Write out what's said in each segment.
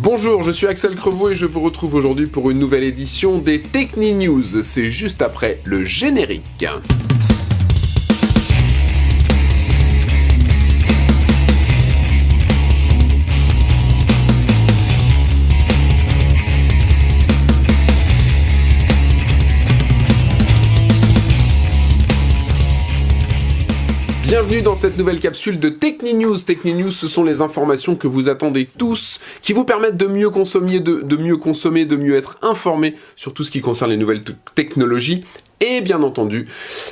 Bonjour, je suis Axel Crevaux et je vous retrouve aujourd'hui pour une nouvelle édition des Techni News. C'est juste après le générique. Bienvenue dans cette nouvelle capsule de Techni News. Techni News, ce sont les informations que vous attendez tous, qui vous permettent de mieux consommer, de mieux consommer, de mieux être informé sur tout ce qui concerne les nouvelles technologies et bien entendu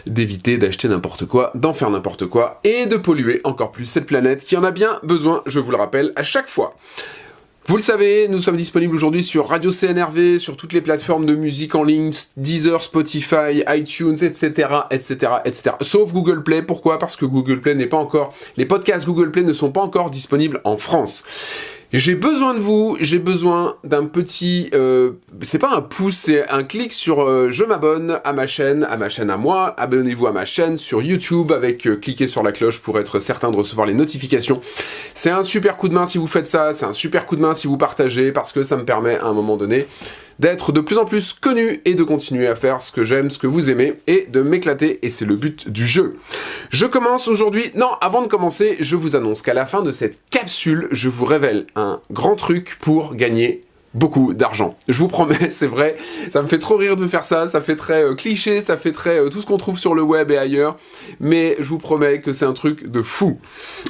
d'éviter d'acheter n'importe quoi, d'en faire n'importe quoi et de polluer encore plus cette planète qui en a bien besoin, je vous le rappelle à chaque fois. Vous le savez, nous sommes disponibles aujourd'hui sur Radio CNRV, sur toutes les plateformes de musique en ligne, Deezer, Spotify, iTunes, etc., etc., etc. Sauf Google Play. Pourquoi? Parce que Google Play n'est pas encore... Les podcasts Google Play ne sont pas encore disponibles en France. J'ai besoin de vous, j'ai besoin d'un petit... Euh, c'est pas un pouce, c'est un clic sur euh, je m'abonne à ma chaîne, à ma chaîne à moi, abonnez-vous à ma chaîne sur YouTube avec euh, cliquez sur la cloche pour être certain de recevoir les notifications. C'est un super coup de main si vous faites ça, c'est un super coup de main si vous partagez parce que ça me permet à un moment donné d'être de plus en plus connu et de continuer à faire ce que j'aime, ce que vous aimez, et de m'éclater, et c'est le but du jeu. Je commence aujourd'hui... Non, avant de commencer, je vous annonce qu'à la fin de cette capsule, je vous révèle un grand truc pour gagner beaucoup d'argent. Je vous promets, c'est vrai, ça me fait trop rire de faire ça, ça fait très euh, cliché, ça fait très euh, tout ce qu'on trouve sur le web et ailleurs, mais je vous promets que c'est un truc de fou.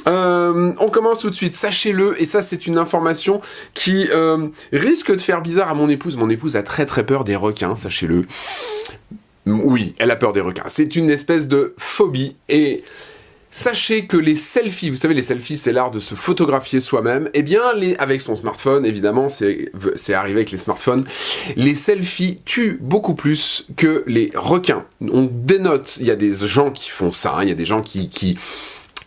Euh, on commence tout de suite, sachez-le, et ça c'est une information qui risque de faire bizarre à mon épouse. Mon épouse a très très peur des requins, sachez-le. Oui, elle a peur des requins. C'est une espèce de phobie, et Sachez que les selfies, vous savez les selfies c'est l'art de se photographier soi-même, eh bien avec son smartphone évidemment, c'est arrivé avec les smartphones, les selfies tuent beaucoup plus que les requins. On dénote, il y a des gens qui font ça, hein. il y a des gens qui, qui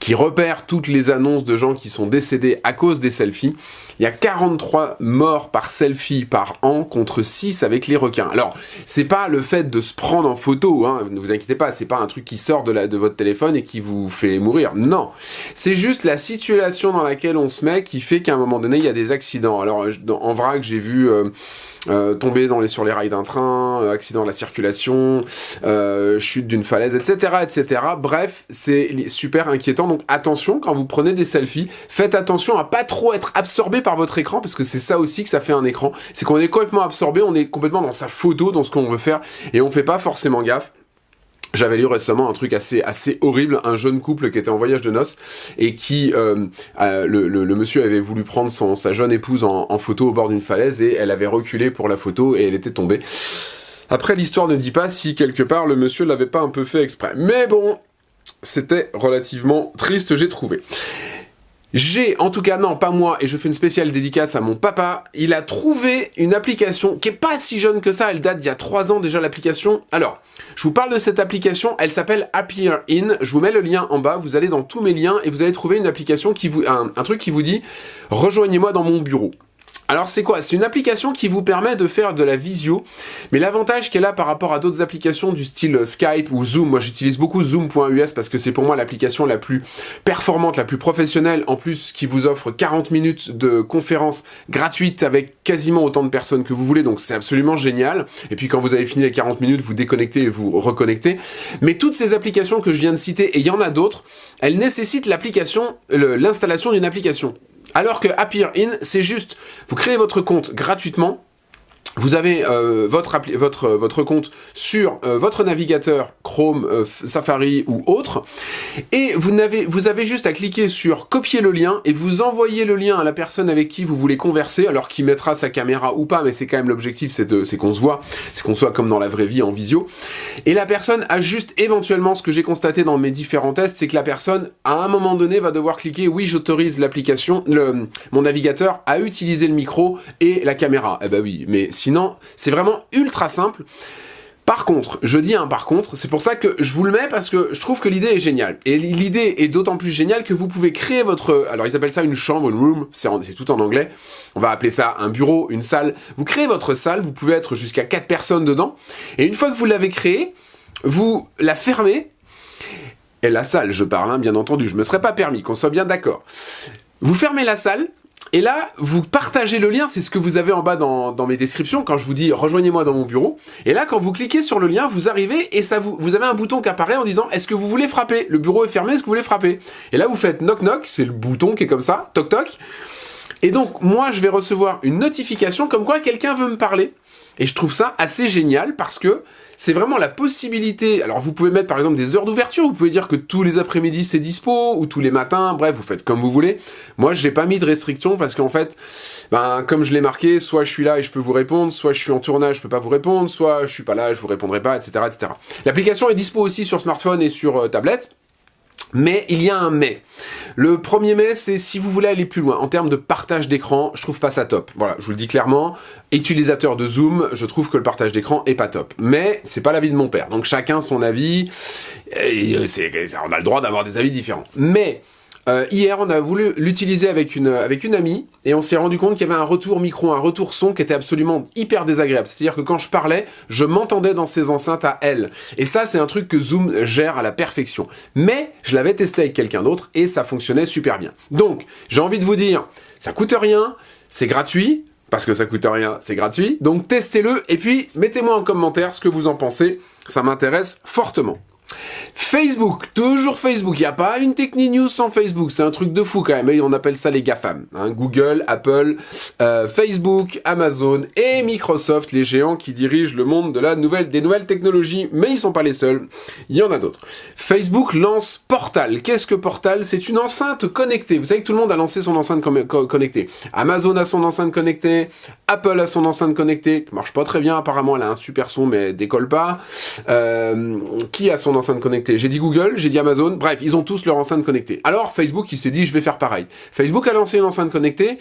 qui repère toutes les annonces de gens qui sont décédés à cause des selfies. Il y a 43 morts par selfie par an contre 6 avec les requins. Alors, c'est pas le fait de se prendre en photo, hein, ne vous inquiétez pas, c'est pas un truc qui sort de, votre téléphone et qui vous fait mourir. Non, c'est juste la situation dans laquelle on se met qui fait qu'à un moment donné, il y a des accidents. Alors, en vrac, j'ai vu... Euh, euh, tomber sur les rails d'un train, euh, accident de la circulation, euh, chute d'une falaise, etc., etc. Bref, c'est super inquiétant. Donc attention quand vous prenez des selfies, faites attention à pas trop être absorbé par votre écran parce que c'est ça aussi que ça fait un écran. C'est qu'on est complètement absorbé, on est complètement dans sa photo, dans ce qu'on veut faire et on fait pas forcément gaffe. J'avais lu récemment un truc assez assez horrible, un jeune couple qui était en voyage de noces et qui euh, le, le, monsieur avait voulu prendre sa jeune épouse en photo au bord d'une falaise et elle avait reculé pour la photo et elle était tombée. Après l'histoire ne dit pas si quelque part le monsieur l'avait pas un peu fait exprès. Mais bon, c'était relativement triste j'ai trouvé. J'ai, en tout cas non, pas moi, et je fais une spéciale dédicace à mon papa, il a trouvé une application qui est pas si jeune que ça, elle date d'il y a 3 ans déjà l'application. Alors, je vous parle de cette application, elle s'appelle Appear In, je vous mets le lien en bas, vous allez dans tous mes liens et vous allez trouver une application qui vous, un, un truc qui vous dit « Rejoignez-moi dans mon bureau ». Alors c'est quoi? C'est une application qui vous permet de faire de la visio, mais l'avantage qu'elle a par rapport à d'autres applications du style Skype ou Zoom, moi j'utilise beaucoup Zoom.us parce que c'est pour moi l'application la plus performante, la plus professionnelle, en plus qui vous offre 40 minutes de conférence gratuite avec quasiment autant de personnes que vous voulez, donc c'est absolument génial. Et puis quand vous avez fini les 40 minutes, vous déconnectez et vous reconnectez. Mais toutes ces applications que je viens de citer, et il y en a d'autres, elles nécessitent l'application, l'installation d'une application. Alors que Appear In, c'est juste, vous créez votre compte gratuitement, vous avez euh, votre, votre, votre compte sur euh, votre navigateur Chrome, euh, Safari ou autre, et vous avez, vous avez juste à cliquer sur copier le lien et vous envoyez le lien à la personne avec qui vous voulez converser, alors qui mettra sa caméra ou pas, mais c'est quand même l'objectif, c'est qu'on se voit, c'est qu'on soit comme dans la vraie vie en visio. Et la personne a juste éventuellement, ce que j'ai constaté dans mes différents tests, c'est que la personne, à un moment donné, va devoir cliquer, oui, j'autorise l'application, mon navigateur à utiliser le micro et la caméra. Eh ben oui, mais Sinon, c'est vraiment ultra simple. Par contre, je dis un par contre, c'est pour ça que je vous le mets parce que je trouve que l'idée est géniale. Et l'idée est d'autant plus géniale que vous pouvez créer votre... Alors ils appellent ça une chambre, une room, c'est tout en anglais. On va appeler ça un bureau, une salle. Vous créez votre salle, vous pouvez être jusqu'à 4 personnes dedans. Et une fois que vous l'avez créée, vous la fermez. Et la salle, je parle, hein, bien entendu, je me serais pas permis, qu'on soit bien d'accord. Vous fermez la salle, Et là, vous partagez le lien, c'est ce que vous avez en bas dans, mes descriptions quand je vous dis rejoignez-moi dans mon bureau. Et là, quand vous cliquez sur le lien, vous arrivez et ça vous, vous avez un bouton qui apparaît en disant est-ce que vous voulez frapper? Le bureau est fermé, est-ce que vous voulez frapper? Et là, vous faites knock knock, c'est le bouton qui est comme ça, toc toc. Et donc, moi, je vais recevoir une notification comme quoi quelqu'un veut me parler. Et je trouve ça assez génial parce que c'est vraiment la possibilité. Alors vous pouvez mettre par exemple des heures d'ouverture, vous pouvez dire que tous les après-midi c'est dispo ou tous les matins, bref, vous faites comme vous voulez. Moi, j'ai pas mis de restriction parce qu'en fait, ben comme je l'ai marqué, soit je suis là et je peux vous répondre, soit je suis en tournage, je peux pas vous répondre, soit je suis pas là, je vous répondrai pas, etc., etc. L'application est dispo aussi sur smartphone et sur euh, tablette. Mais il y a un mais. Le premier mais, c'est si vous voulez aller plus loin. En termes de partage d'écran, je trouve pas ça top. Voilà, je vous le dis clairement. Utilisateur de Zoom, je trouve que le partage d'écran est pas top. Mais c'est pas l'avis de mon père. Donc chacun son avis. Et on a le droit d'avoir des avis différents. Mais euh, hier, on a voulu l'utiliser avec une, amie et on s'est rendu compte qu'il y avait un retour micro, un retour son qui était absolument hyper désagréable. C'est-à-dire que quand je parlais, je m'entendais dans ses enceintes à elle. Et ça, c'est un truc que Zoom gère à la perfection. Mais je l'avais testé avec quelqu'un d'autre et ça fonctionnait super bien. Donc, j'ai envie de vous dire, ça coûte rien, c'est gratuit, parce que ça coûte rien, c'est gratuit. Donc testez-le et puis mettez-moi en commentaire ce que vous en pensez, ça m'intéresse fortement. Facebook, toujours Facebook, il n'y a pas une technique news sans Facebook, c'est un truc de fou quand même, et on appelle ça les GAFAM. Hein. Google, Apple, euh, Facebook, Amazon et Microsoft, les géants qui dirigent le monde de la nouvelle, des nouvelles technologies, mais ils sont pas les seuls, il y en a d'autres. Facebook lance Portal. Qu'est-ce que Portal? C'est une enceinte connectée. Vous savez que tout le monde a lancé son enceinte connectée. Amazon a son enceinte connectée, Apple a son enceinte connectée, qui marche pas très bien apparemment, elle a un super son mais elle décolle pas. Euh, qui a son enceinte J'ai dit Google, j'ai dit Amazon, bref, ils ont tous leur enceinte connectée. Alors Facebook, il s'est dit, je vais faire pareil. Facebook a lancé une enceinte connectée,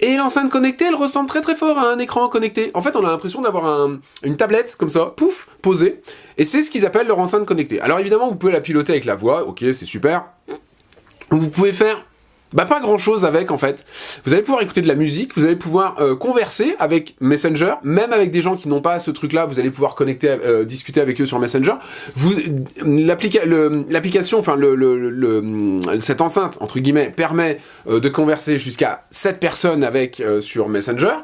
et l'enceinte connectée, elle ressemble très très fort à un écran connecté. En fait, on a l'impression d'avoir une tablette, comme ça, pouf, posée, et c'est ce qu'ils appellent leur enceinte connectée. Alors évidemment, vous pouvez la piloter avec la voix, ok, c'est super. Vous pouvez faire bah pas grand chose avec en fait. Vous allez pouvoir écouter de la musique, vous allez pouvoir euh, converser avec Messenger, même avec des gens qui n'ont pas ce truc-là, vous allez pouvoir connecter, euh, discuter avec eux sur Messenger. Vous, l'application, enfin le, le, cette enceinte entre guillemets permet euh, de converser jusqu'à 7 personnes avec sur Messenger.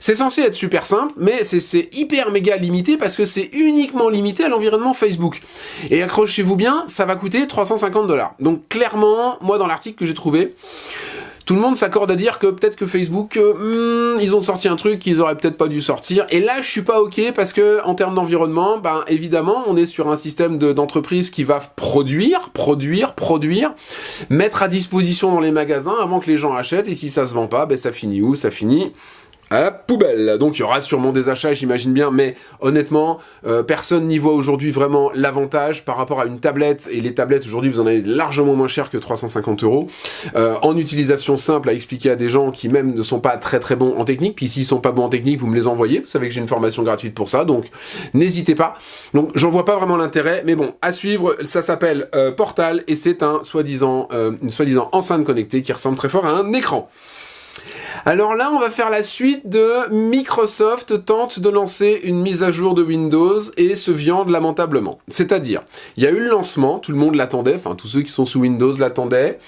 C'est censé être super simple, mais c'est hyper méga limité parce que c'est uniquement limité à l'environnement Facebook. Et accrochez-vous bien, ça va coûter 350 dollars. Donc clairement, moi dans l'article que j'ai trouvé, tout le monde s'accorde à dire que peut-être que Facebook, euh, hmm, ils ont sorti un truc qu'ils auraient peut-être pas dû sortir. Et là, je suis pas ok parce que en termes d'environnement, ben évidemment, on est sur un système d'entreprise qui va produire, produire, produire, mettre à disposition dans les magasins avant que les gens achètent. Et si ça se vend pas, ben ça finit où? Ça finit à la poubelle. Donc il y aura sûrement des achats, j'imagine bien, mais honnêtement, euh, personne n'y voit aujourd'hui vraiment l'avantage par rapport à une tablette, et les tablettes aujourd'hui vous en avez largement moins cher que 350 euros, euh, en utilisation simple à expliquer à des gens qui même ne sont pas très très bons en technique, puis s'ils sont pas bons en technique, vous me les envoyez, vous savez que j'ai une formation gratuite pour ça, donc n'hésitez pas. Donc j'en vois pas vraiment l'intérêt, mais bon, à suivre, ça s'appelle euh, Portal, et c'est un soi-disant, une soi-disant enceinte connectée qui ressemble très fort à un écran. Alors là, on va faire la suite de Microsoft tente de lancer une mise à jour de Windows et se viande lamentablement. C'est-à-dire, il y a eu le lancement, tout le monde l'attendait, enfin tous ceux qui sont sous Windows l'attendaient,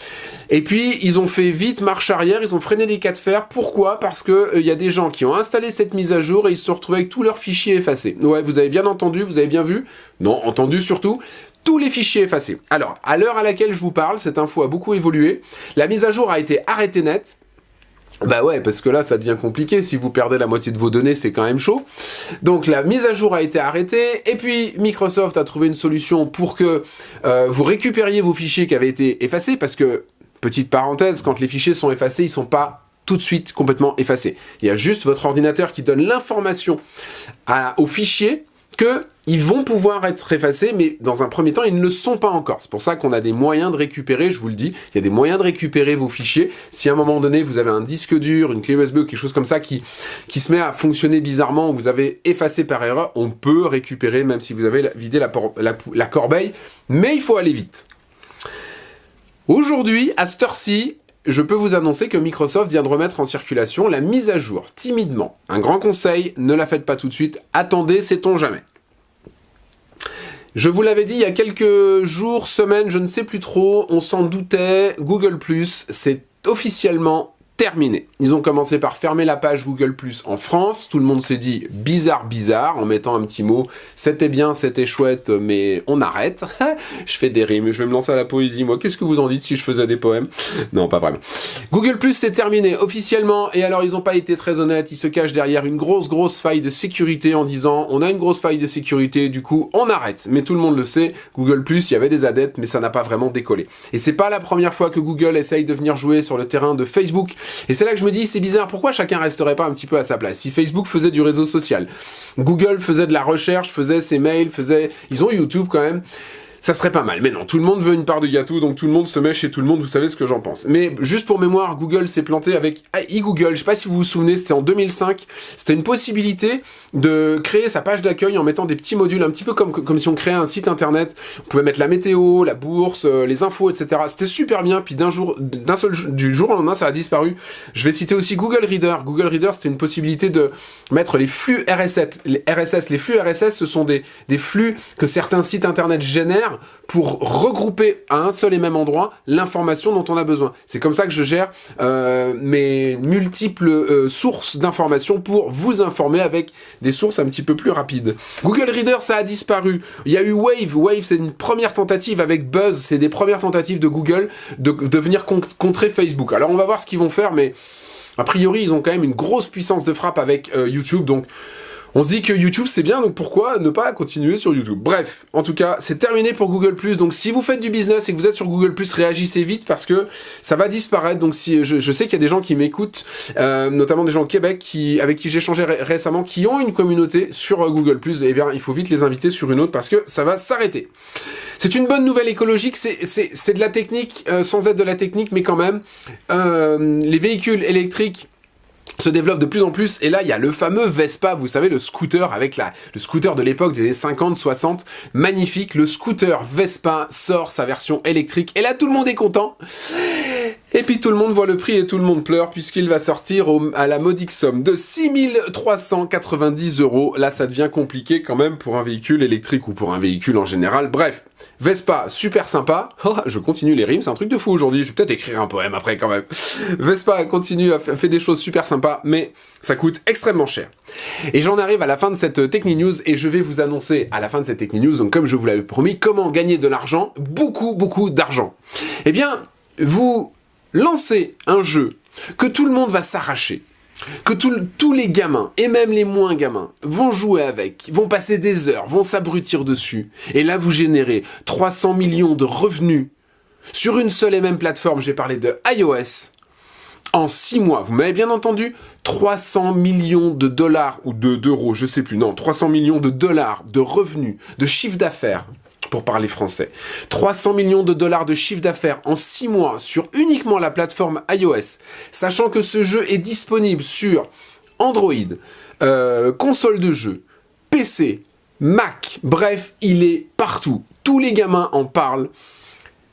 et puis ils ont fait vite marche arrière, ils ont freiné les cas de fer. Pourquoi? Parce que il euh, y a des gens qui ont installé cette mise à jour et ils se sont retrouvés avec tous leurs fichiers effacés. Ouais, vous avez bien entendu, vous avez bien vu? Non, entendu surtout tous les fichiers effacés. Alors, à l'heure à laquelle je vous parle, cette info a beaucoup évolué. La mise à jour a été arrêtée net. Bah ouais, parce que là, ça devient compliqué. Si vous perdez la moitié de vos données, c'est quand même chaud. Donc la mise à jour a été arrêtée. Et puis Microsoft a trouvé une solution pour que euh, vous récupériez vos fichiers qui avaient été effacés. Parce que, petite parenthèse, quand les fichiers sont effacés, ils sont pas tout de suite complètement effacés. Il y a juste votre ordinateur qui donne l'information au fichier qu'ils vont pouvoir être effacés, mais dans un premier temps, ils ne le sont pas encore. C'est pour ça qu'on a des moyens de récupérer, je vous le dis, il y a des moyens de récupérer vos fichiers. Si à un moment donné, vous avez un disque dur, une clé USB ou quelque chose comme ça qui, qui se met à fonctionner bizarrement, ou vous avez effacé par erreur, on peut récupérer, même si vous avez vidé la, la corbeille, mais il faut aller vite. Aujourd'hui, à cette heure-ci, je peux vous annoncer que Microsoft vient de remettre en circulation la mise à jour, timidement. Un grand conseil, ne la faites pas tout de suite, attendez, sait-on jamais. Je vous l'avais dit il y a quelques jours, semaines, je ne sais plus trop, on s'en doutait, Google+, c'est officiellement terminé. Ils ont commencé par fermer la page Google Plus en France. Tout le monde s'est dit bizarre, bizarre, en mettant un petit mot. C'était bien, c'était chouette, mais on arrête. je fais des rimes, je vais me lancer à la poésie. Moi, qu'est-ce que vous en dites si je faisais des poèmes? Non, pas vraiment. Google Plus, c'est terminé officiellement. Et alors, ils n'ont pas été très honnêtes. Ils se cachent derrière une grosse, grosse faille de sécurité en disant on a une grosse faille de sécurité, du coup, on arrête. Mais tout le monde le sait. Google Plus, il y avait des adeptes, mais ça n'a pas vraiment décollé. Et c'est pas la première fois que Google essaye de venir jouer sur le terrain de Facebook. Et c'est là que je me dis, c'est bizarre, pourquoi chacun resterait pas un petit peu à sa place? Si Facebook faisait du réseau social, Google faisait de la recherche, faisait ses mails, faisait... Ils ont YouTube quand même ça serait pas mal. Mais non, tout le monde veut une part de gâteau, donc tout le monde se met chez tout le monde, vous savez ce que j'en pense. Mais juste pour mémoire, Google s'est planté avec e-Google, je sais pas si vous vous souvenez, c'était en 2005, c'était une possibilité de créer sa page d'accueil en mettant des petits modules, un petit peu comme, comme si on créait un site internet, on pouvait mettre la météo, la bourse, euh, les infos, etc. C'était super bien, puis d'un jour, d'un seul, du jour au lendemain, ça a disparu. Je vais citer aussi Google Reader. Google Reader, c'était une possibilité de mettre les flux RSS. Les RSS, les flux RSS, ce sont des, des flux que certains sites internet génèrent pour regrouper à un seul et même endroit l'information dont on a besoin. C'est comme ça que je gère euh, mes multiples euh, sources d'informations pour vous informer avec des sources un petit peu plus rapides. Google Reader, ça a disparu. Il y a eu Wave. Wave, c'est une première tentative avec Buzz. C'est des premières tentatives de Google de, venir contrer Facebook. Alors on va voir ce qu'ils vont faire, mais a priori, ils ont quand même une grosse puissance de frappe avec euh, YouTube, donc on se dit que YouTube c'est bien, donc pourquoi ne pas continuer sur YouTube? Bref, en tout cas, c'est terminé pour Google+. Donc si vous faites du business et que vous êtes sur Google+, réagissez vite parce que ça va disparaître. Donc si je, sais qu'il y a des gens qui m'écoutent, euh, notamment des gens au Québec qui, avec qui j'ai échangé récemment, qui ont une communauté sur euh, Google+, eh bien il faut vite les inviter sur une autre parce que ça va s'arrêter. C'est une bonne nouvelle écologique, c'est de la technique, euh, sans être de la technique, mais quand même. les véhicules électriques se développe de plus en plus et là il y a le fameux Vespa, vous savez le scooter avec la le scooter de l'époque des années 50 60, magnifique, le scooter Vespa sort sa version électrique et là tout le monde est content. Et puis tout le monde voit le prix et tout le monde pleure puisqu'il va sortir à la modique somme de 6390 euros. Là ça devient compliqué quand même pour un véhicule électrique ou pour un véhicule en général. Bref, Vespa, super sympa. Oh, je continue les rimes, c'est un truc de fou aujourd'hui. Je vais peut-être écrire un poème après quand même. Vespa continue à faire des choses super sympas, mais ça coûte extrêmement cher. Et j'en arrive à la fin de cette Techni News et je vais vous annoncer à la fin de cette Techni News, comme je vous l'avais promis, comment gagner de l'argent, beaucoup, beaucoup d'argent. Eh bien, vous lancez un jeu que tout le monde va s'arracher que tous les gamins, et même les moins gamins, vont jouer avec, vont passer des heures, vont s'abrutir dessus, et là vous générez 300 millions de revenus sur une seule et même plateforme, j'ai parlé de iOS, en 6 mois, vous m'avez bien entendu, 300 millions de dollars, ou d'euros, je sais plus, non, 300 millions de dollars de revenus, de chiffre d'affaires, pour parler français. 300 millions de dollars de chiffre d'affaires en 6 mois sur uniquement la plateforme iOS, sachant que ce jeu est disponible sur Android, euh, console de jeu, PC, Mac, bref, il est partout. Tous les gamins en parlent.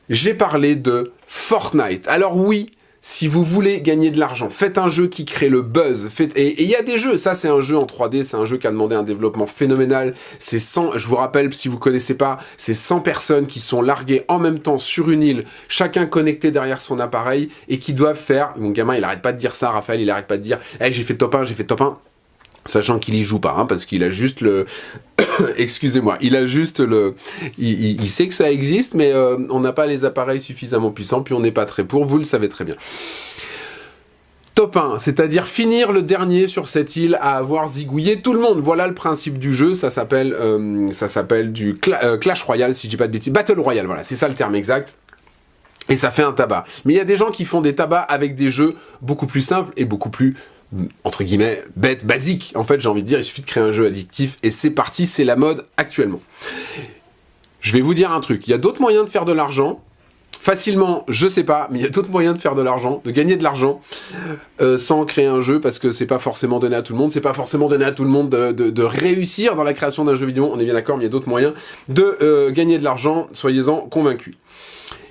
J'ai parlé de Fortnite. Alors oui, si vous voulez gagner de l'argent, faites un jeu qui crée le buzz. Et il y a des jeux, ça c'est un jeu en 3D, c'est un jeu qui a demandé un développement phénoménal. C'est 100, je vous rappelle, si vous connaissez pas, c'est 100 personnes qui sont larguées en même temps sur une île, chacun connecté derrière son appareil, et qui doivent faire, mon gamin il arrête pas de dire ça, Raphaël il arrête pas de dire, hey, j'ai fait top 1, j'ai fait top 1 sachant qu'il y joue pas, hein, parce qu'il a juste le... Excusez-moi, il a juste le... Il, sait que ça existe, mais euh, on n'a pas les appareils suffisamment puissants, puis on n'est pas très pour, vous le savez très bien. Top 1, c'est-à-dire finir le dernier sur cette île à avoir zigouillé tout le monde. Voilà le principe du jeu, ça s'appelle euh, ça s'appelle du euh, Clash Royale, si je dis pas de bêtises. Battle Royale, voilà, c'est ça le terme exact. Et ça fait un tabac. Mais il y a des gens qui font des tabacs avec des jeux beaucoup plus simples et beaucoup plus entre guillemets, bête, basique. En fait, j'ai envie de dire, il suffit de créer un jeu addictif et c'est parti, c'est la mode actuellement. Je vais vous dire un truc, il y a d'autres moyens de faire de l'argent. Facilement, je sais pas, mais il y a d'autres moyens de faire de l'argent, de gagner de l'argent, euh, sans créer un jeu, parce que c'est pas forcément donné à tout le monde, c'est pas forcément donné à tout le monde de, réussir dans la création d'un jeu vidéo, on est bien d'accord, mais il y a d'autres moyens de euh, gagner de l'argent, soyez-en convaincus.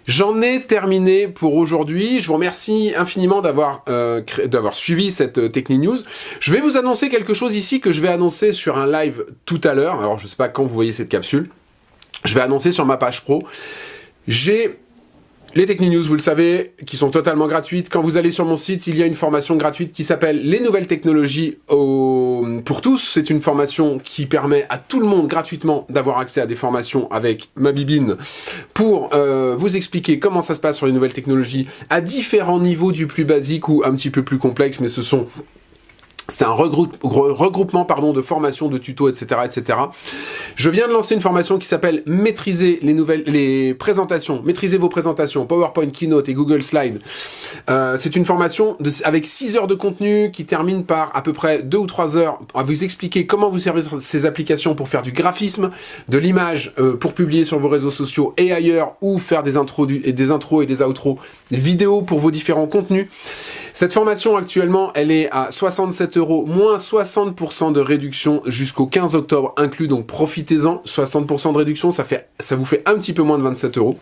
J'en ai terminé pour aujourd'hui. Je vous remercie infiniment d'avoir euh, d'avoir suivi cette euh, Techni News. Je vais vous annoncer quelque chose ici que je vais annoncer sur un live tout à l'heure. Alors, je sais pas quand vous voyez cette capsule. Je vais annoncer sur ma page pro. J'ai Les Techni-News, vous le savez, qui sont totalement gratuites. Quand vous allez sur mon site, il y a une formation gratuite qui s'appelle Les nouvelles technologies pour tous. C'est une formation qui permet à tout le monde gratuitement d'avoir accès à des formations avec ma bibine pour euh, vous expliquer comment ça se passe sur les nouvelles technologies à différents niveaux du plus basique ou un petit peu plus complexe, mais ce sont c'est un regroupement pardon, de formations, de tutos, etc., etc. Je viens de lancer une formation qui s'appelle Maîtriser les nouvelles, les présentations, maîtriser vos présentations, PowerPoint, Keynote et Google Slide. Euh, c'est une formation avec 6 heures de contenu qui termine par à peu près 2 ou 3 heures à vous expliquer comment vous servir ces applications pour faire du graphisme, de l'image euh, pour publier sur vos réseaux sociaux et ailleurs, ou faire des intros, et des intros et des outros, des vidéos pour vos différents contenus. Cette formation actuellement, elle est à 67 euros, moins 60% de réduction jusqu'au 15 octobre inclus, donc profitez-en. 60% de réduction, ça, fait, ça vous fait un petit peu moins de 27 euros.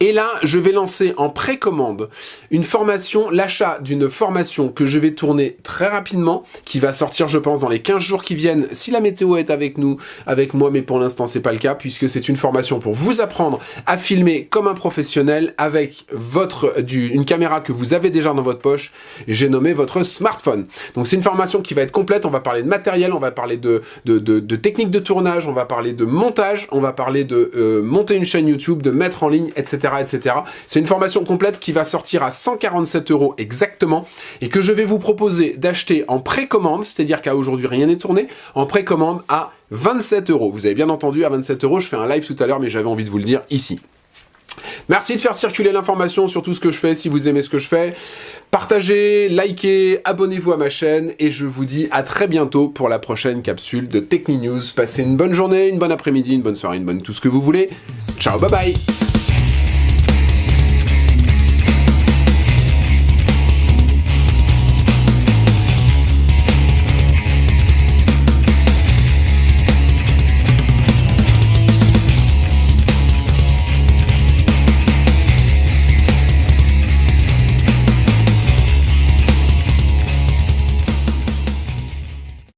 Et là, je vais lancer en précommande une formation, l'achat d'une formation que je vais tourner très rapidement, qui va sortir, je pense, dans les 15 jours qui viennent, si la météo est avec nous, avec moi, mais pour l'instant, c'est pas le cas, puisque c'est une formation pour vous apprendre à filmer comme un professionnel avec votre, une caméra que vous avez déjà dans votre poche. J'ai nommé votre smartphone. Donc, c'est une formation qui va être complète. On va parler de matériel, on va parler de, de, de, techniques de tournage, on va parler de montage, on va parler de euh, monter une chaîne YouTube, de mettre en ligne, etc. C'est une formation complète qui va sortir à 147 euros exactement et que je vais vous proposer d'acheter en précommande, c'est-à-dire qu'à aujourd'hui rien n'est tourné, en précommande à 27 euros. Vous avez bien entendu, à 27 euros, je fais un live tout à l'heure, mais j'avais envie de vous le dire ici. Merci de faire circuler l'information sur tout ce que je fais, si vous aimez ce que je fais. Partagez, likez, abonnez-vous à ma chaîne et je vous dis à très bientôt pour la prochaine capsule de Techni News. Passez une bonne journée, une bonne après-midi, une bonne soirée, une bonne tout ce que vous voulez. Ciao, bye bye